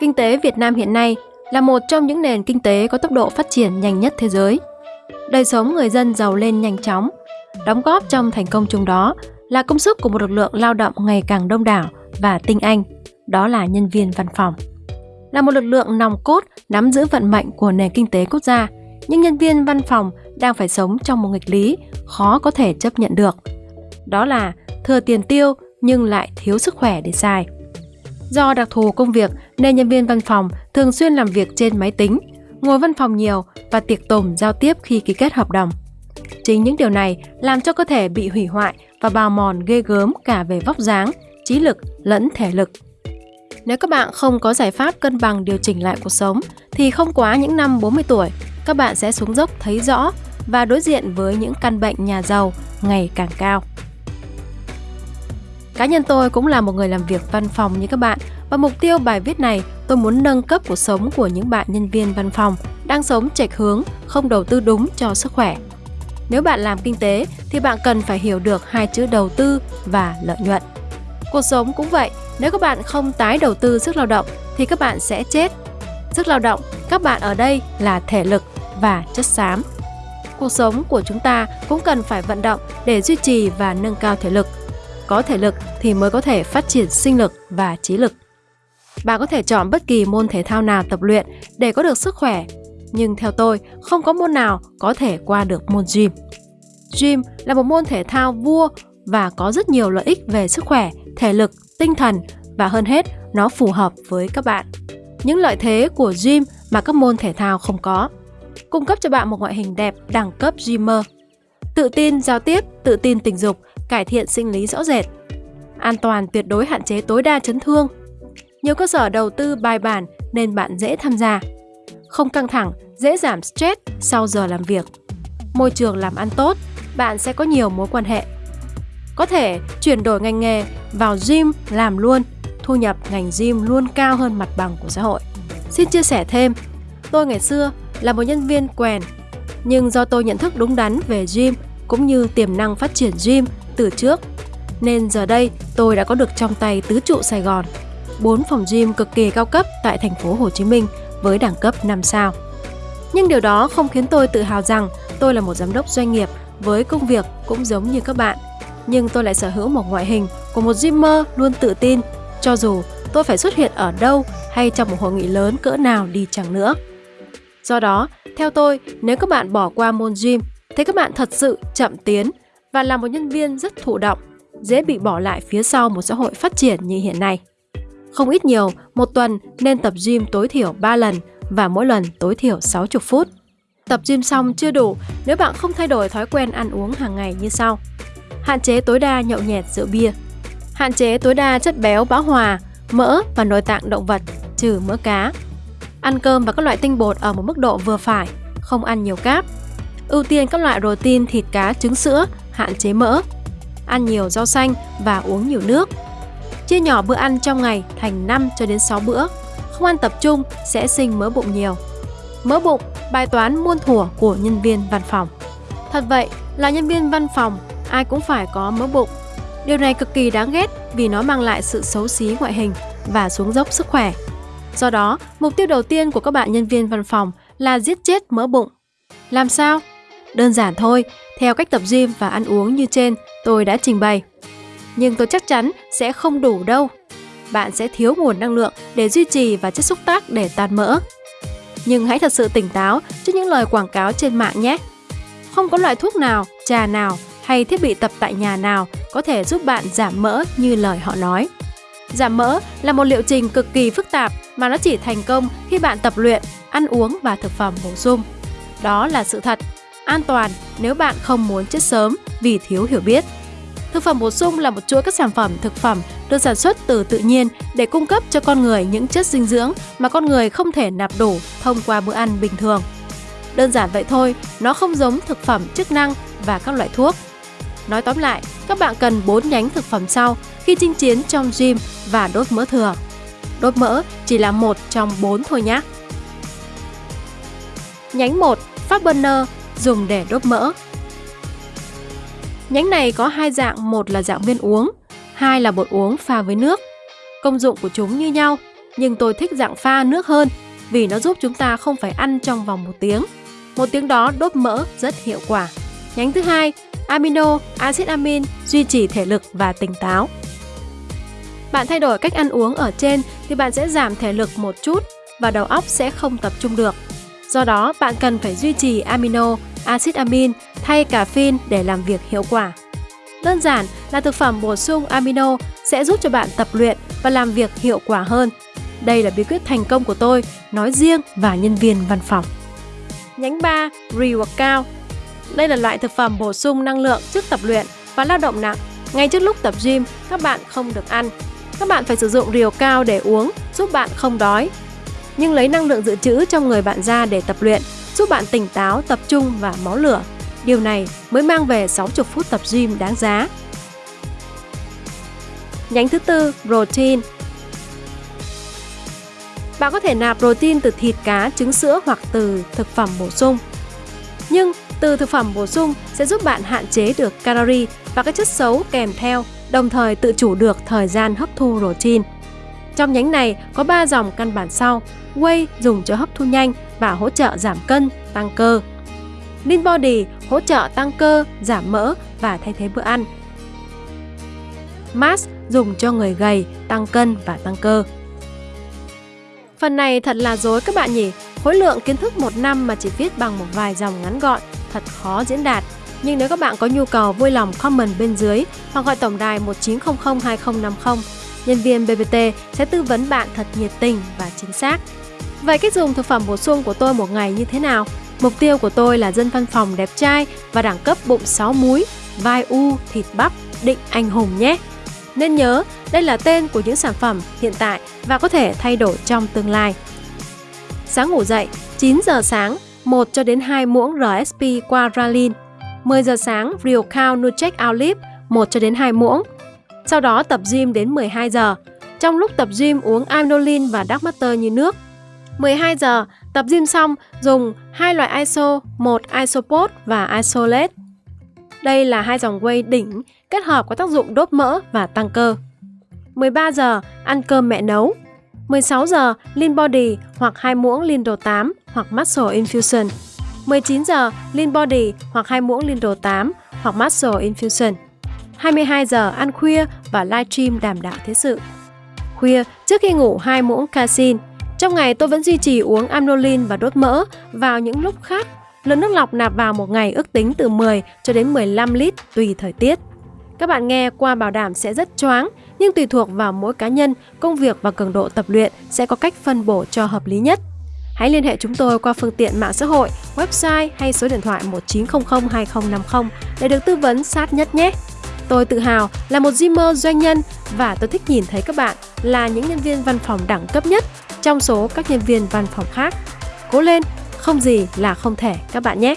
Kinh tế Việt Nam hiện nay là một trong những nền kinh tế có tốc độ phát triển nhanh nhất thế giới. Đời sống người dân giàu lên nhanh chóng. Đóng góp trong thành công chung đó là công sức của một lực lượng lao động ngày càng đông đảo và tinh anh, đó là nhân viên văn phòng. Là một lực lượng nòng cốt nắm giữ vận mệnh của nền kinh tế quốc gia, nhưng nhân viên văn phòng đang phải sống trong một nghịch lý khó có thể chấp nhận được. Đó là thừa tiền tiêu nhưng lại thiếu sức khỏe để xài. Do đặc thù công việc nên nhân viên văn phòng thường xuyên làm việc trên máy tính, ngồi văn phòng nhiều và tiệc tùng giao tiếp khi ký kết hợp đồng. Chính những điều này làm cho cơ thể bị hủy hoại và bào mòn ghê gớm cả về vóc dáng, trí lực lẫn thể lực. Nếu các bạn không có giải pháp cân bằng điều chỉnh lại cuộc sống thì không quá những năm 40 tuổi, các bạn sẽ xuống dốc thấy rõ và đối diện với những căn bệnh nhà giàu ngày càng cao. Cá nhân tôi cũng là một người làm việc văn phòng như các bạn và mục tiêu bài viết này tôi muốn nâng cấp cuộc sống của những bạn nhân viên văn phòng đang sống chệch hướng, không đầu tư đúng cho sức khỏe. Nếu bạn làm kinh tế thì bạn cần phải hiểu được hai chữ đầu tư và lợi nhuận. Cuộc sống cũng vậy, nếu các bạn không tái đầu tư sức lao động thì các bạn sẽ chết. Sức lao động, các bạn ở đây là thể lực và chất xám. Cuộc sống của chúng ta cũng cần phải vận động để duy trì và nâng cao thể lực. Có thể lực thì mới có thể phát triển sinh lực và trí lực. Bạn có thể chọn bất kỳ môn thể thao nào tập luyện để có được sức khỏe, nhưng theo tôi, không có môn nào có thể qua được môn gym. Gym là một môn thể thao vua và có rất nhiều lợi ích về sức khỏe, thể lực, tinh thần và hơn hết, nó phù hợp với các bạn. Những lợi thế của gym mà các môn thể thao không có. Cung cấp cho bạn một ngoại hình đẹp đẳng cấp gymmer. Tự tin giao tiếp, tự tin tình dục, cải thiện sinh lý rõ rệt. An toàn tuyệt đối hạn chế tối đa chấn thương. Nhiều cơ sở đầu tư bài bản nên bạn dễ tham gia. Không căng thẳng, dễ giảm stress sau giờ làm việc. Môi trường làm ăn tốt, bạn sẽ có nhiều mối quan hệ. Có thể chuyển đổi ngành nghề vào gym làm luôn, thu nhập ngành gym luôn cao hơn mặt bằng của xã hội. Xin chia sẻ thêm, tôi ngày xưa là một nhân viên quèn, nhưng do tôi nhận thức đúng đắn về gym cũng như tiềm năng phát triển gym từ trước, nên giờ đây tôi đã có được trong tay tứ trụ Sài Gòn, 4 phòng gym cực kỳ cao cấp tại thành phố Hồ Chí Minh với đẳng cấp 5 sao. Nhưng điều đó không khiến tôi tự hào rằng tôi là một giám đốc doanh nghiệp với công việc cũng giống như các bạn. Nhưng tôi lại sở hữu một ngoại hình của một gymmer luôn tự tin, cho dù tôi phải xuất hiện ở đâu hay trong một hội nghị lớn cỡ nào đi chẳng nữa. Do đó, theo tôi, nếu các bạn bỏ qua môn gym, thì các bạn thật sự chậm tiến và là một nhân viên rất thụ động, dễ bị bỏ lại phía sau một xã hội phát triển như hiện nay. Không ít nhiều, một tuần nên tập gym tối thiểu 3 lần và mỗi lần tối thiểu 60 phút. Tập gym xong chưa đủ nếu bạn không thay đổi thói quen ăn uống hàng ngày như sau. Hạn chế tối đa nhậu nhẹt rượu bia. Hạn chế tối đa chất béo bão hòa, mỡ và nội tạng động vật, trừ mỡ cá. Ăn cơm và các loại tinh bột ở một mức độ vừa phải, không ăn nhiều cáp. Ưu tiên các loại protein thịt cá trứng sữa, hạn chế mỡ. Ăn nhiều rau xanh và uống nhiều nước. Chia nhỏ bữa ăn trong ngày thành 5 cho đến 6 bữa. Không ăn tập trung sẽ sinh mỡ bụng nhiều. Mỡ bụng, bài toán muôn thuở của nhân viên văn phòng. Thật vậy, là nhân viên văn phòng, ai cũng phải có mỡ bụng. Điều này cực kỳ đáng ghét vì nó mang lại sự xấu xí ngoại hình và xuống dốc sức khỏe. Do đó, mục tiêu đầu tiên của các bạn nhân viên văn phòng là giết chết mỡ bụng. Làm sao? Đơn giản thôi, theo cách tập gym và ăn uống như trên tôi đã trình bày. Nhưng tôi chắc chắn sẽ không đủ đâu. Bạn sẽ thiếu nguồn năng lượng để duy trì và chất xúc tác để tan mỡ. Nhưng hãy thật sự tỉnh táo trước những lời quảng cáo trên mạng nhé. Không có loại thuốc nào, trà nào hay thiết bị tập tại nhà nào có thể giúp bạn giảm mỡ như lời họ nói. Giảm mỡ là một liệu trình cực kỳ phức tạp mà nó chỉ thành công khi bạn tập luyện, ăn uống và thực phẩm bổ sung. Đó là sự thật, an toàn nếu bạn không muốn chết sớm vì thiếu hiểu biết. Thực phẩm bổ sung là một chuỗi các sản phẩm thực phẩm được sản xuất từ tự nhiên để cung cấp cho con người những chất dinh dưỡng mà con người không thể nạp đủ thông qua bữa ăn bình thường. Đơn giản vậy thôi, nó không giống thực phẩm chức năng và các loại thuốc. Nói tóm lại, các bạn cần 4 nhánh thực phẩm sau khi chinh chiến trong gym và đốt mỡ thừa. Đốt mỡ chỉ là một trong 4 thôi nhé. Nhánh 1, Fat Burner dùng để đốt mỡ. Nhánh này có hai dạng, một là dạng viên uống, hai là bột uống pha với nước. Công dụng của chúng như nhau, nhưng tôi thích dạng pha nước hơn vì nó giúp chúng ta không phải ăn trong vòng một tiếng. Một tiếng đó đốt mỡ rất hiệu quả. Nhánh thứ hai, amino, axit amin duy trì thể lực và tỉnh táo. Bạn thay đổi cách ăn uống ở trên thì bạn sẽ giảm thể lực một chút và đầu óc sẽ không tập trung được. Do đó, bạn cần phải duy trì amino, axit amin thay caffeine để làm việc hiệu quả. Đơn giản là thực phẩm bổ sung amino sẽ giúp cho bạn tập luyện và làm việc hiệu quả hơn. Đây là bí quyết thành công của tôi, nói riêng và nhân viên văn phòng. Nhánh 3, Reworkout Đây là loại thực phẩm bổ sung năng lượng trước tập luyện và lao động nặng. Ngay trước lúc tập gym, các bạn không được ăn. Các bạn phải sử dụng rượu cao để uống, giúp bạn không đói. Nhưng lấy năng lượng dự trữ trong người bạn ra để tập luyện, giúp bạn tỉnh táo, tập trung và máu lửa. Điều này mới mang về 60 phút tập gym đáng giá. Nhánh thứ tư, protein. Bạn có thể nạp protein từ thịt cá, trứng sữa hoặc từ thực phẩm bổ sung. Nhưng từ thực phẩm bổ sung sẽ giúp bạn hạn chế được calorie và các chất xấu kèm theo, đồng thời tự chủ được thời gian hấp thu protein. Trong nhánh này có 3 dòng căn bản sau. Whey dùng cho hấp thu nhanh và hỗ trợ giảm cân, tăng cơ. Lean Body hỗ trợ tăng cơ, giảm mỡ và thay thế bữa ăn. Mass dùng cho người gầy, tăng cân và tăng cơ. Phần này thật là dối các bạn nhỉ? Khối lượng kiến thức một năm mà chỉ viết bằng một vài dòng ngắn gọn, thật khó diễn đạt. Nhưng nếu các bạn có nhu cầu vui lòng comment bên dưới hoặc gọi tổng đài 1900 2050, nhân viên BBT sẽ tư vấn bạn thật nhiệt tình và chính xác. Vậy cách dùng thực phẩm bổ sung của tôi một ngày như thế nào? Mục tiêu của tôi là dân văn phòng đẹp trai và đẳng cấp bụng 6 múi, vai u, thịt bắp, định anh hùng nhé. Nên nhớ, đây là tên của những sản phẩm hiện tại và có thể thay đổi trong tương lai. Sáng ngủ dậy, 9 giờ sáng, 1 cho đến 2 muỗng RSP qua Ralin. 10 giờ sáng, Real Cow Nutrec Olive, 1 cho đến 2 muỗng. Sau đó tập gym đến 12 giờ. Trong lúc tập gym uống Amnolin và Dark Matter như nước. 12 giờ, tập gym xong, dùng hai loại ISO, một Isopod và Isolate. Đây là hai dòng whey đỉnh kết hợp có tác dụng đốt mỡ và tăng cơ. 13 giờ ăn cơm mẹ nấu. 16 giờ Lean Body hoặc hai muỗng Lindo 8 hoặc Muscle Infusion. 19 giờ Lean Body hoặc hai muỗng Lindo 8 hoặc Muscle Infusion. 22 giờ ăn khuya và livestream đảm đạo thế sự. Khuya trước khi ngủ hai muỗng casein. Trong ngày tôi vẫn duy trì uống amnolin và đốt mỡ vào những lúc khác. Lượng nước lọc nạp vào một ngày ước tính từ 10 cho đến 15 lít tùy thời tiết. Các bạn nghe qua bảo đảm sẽ rất choáng, nhưng tùy thuộc vào mỗi cá nhân, công việc và cường độ tập luyện sẽ có cách phân bổ cho hợp lý nhất. Hãy liên hệ chúng tôi qua phương tiện mạng xã hội, website hay số điện thoại 1900 2050 để được tư vấn sát nhất nhé. Tôi tự hào là một gymer doanh nhân và tôi thích nhìn thấy các bạn là những nhân viên văn phòng đẳng cấp nhất trong số các nhân viên văn phòng khác. Cố lên, không gì là không thể các bạn nhé!